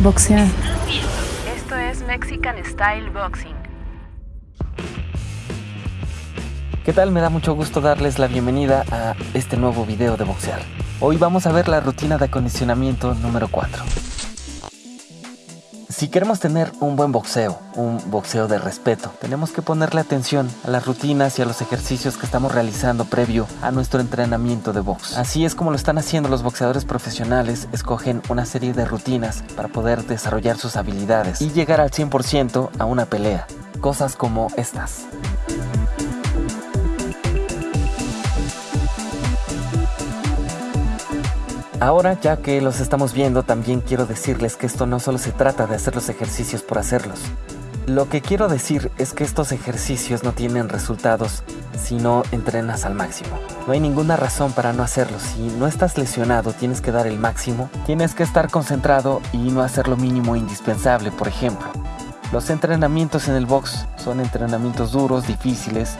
Boxear. Esto es Mexican Style Boxing. ¿Qué tal? Me da mucho gusto darles la bienvenida a este nuevo video de boxear. Hoy vamos a ver la rutina de acondicionamiento número 4. Si queremos tener un buen boxeo, un boxeo de respeto, tenemos que ponerle atención a las rutinas y a los ejercicios que estamos realizando previo a nuestro entrenamiento de box. Así es como lo están haciendo los boxeadores profesionales, escogen una serie de rutinas para poder desarrollar sus habilidades y llegar al 100% a una pelea. Cosas como estas. Ahora, ya que los estamos viendo, también quiero decirles que esto no solo se trata de hacer los ejercicios por hacerlos. Lo que quiero decir es que estos ejercicios no tienen resultados si no entrenas al máximo. No hay ninguna razón para no hacerlos. Si no estás lesionado, tienes que dar el máximo, tienes que estar concentrado y no hacer lo mínimo indispensable, por ejemplo. Los entrenamientos en el box son entrenamientos duros, difíciles,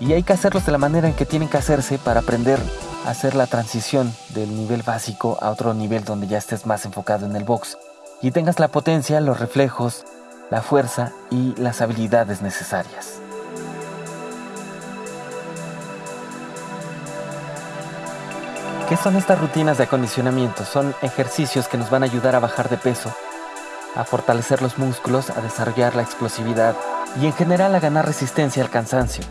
y hay que hacerlos de la manera en que tienen que hacerse para aprender hacer la transición del nivel básico a otro nivel donde ya estés más enfocado en el box y tengas la potencia, los reflejos, la fuerza y las habilidades necesarias. ¿Qué son estas rutinas de acondicionamiento? Son ejercicios que nos van a ayudar a bajar de peso, a fortalecer los músculos, a desarrollar la explosividad y en general a ganar resistencia al cansancio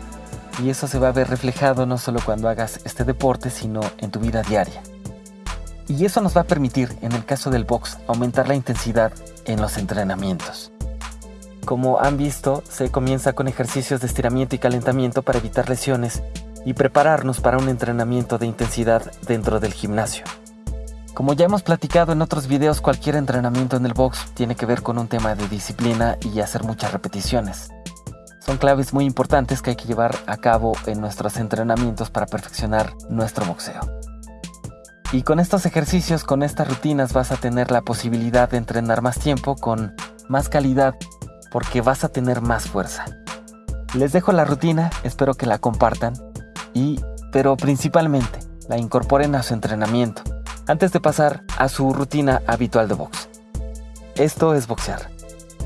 y eso se va a ver reflejado no solo cuando hagas este deporte, sino en tu vida diaria. Y eso nos va a permitir, en el caso del box, aumentar la intensidad en los entrenamientos. Como han visto, se comienza con ejercicios de estiramiento y calentamiento para evitar lesiones y prepararnos para un entrenamiento de intensidad dentro del gimnasio. Como ya hemos platicado en otros videos, cualquier entrenamiento en el box tiene que ver con un tema de disciplina y hacer muchas repeticiones. Son claves muy importantes que hay que llevar a cabo en nuestros entrenamientos para perfeccionar nuestro boxeo. Y con estos ejercicios, con estas rutinas, vas a tener la posibilidad de entrenar más tiempo con más calidad porque vas a tener más fuerza. Les dejo la rutina, espero que la compartan y, pero principalmente, la incorporen a su entrenamiento antes de pasar a su rutina habitual de box. Esto es boxear.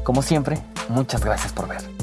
Como siempre, muchas gracias por ver.